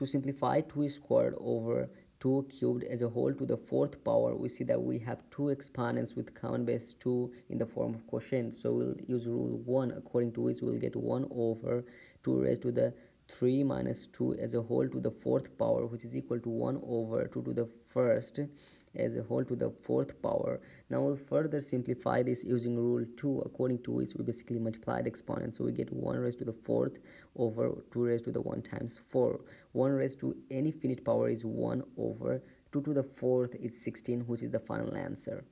to simplify 2 squared over 2 cubed as a whole to the fourth power we see that we have two exponents with common base 2 in the form of quotient so we'll use rule 1 according to which we'll get 1 over 2 raised to the 3 minus 2 as a whole to the fourth power which is equal to 1 over 2 to the first as a whole to the fourth power. Now we'll further simplify this using rule 2 according to which we basically multiply the exponent. So we get 1 raised to the fourth over 2 raised to the 1 times 4. 1 raised to any finite power is 1 over 2 to the fourth is 16 which is the final answer.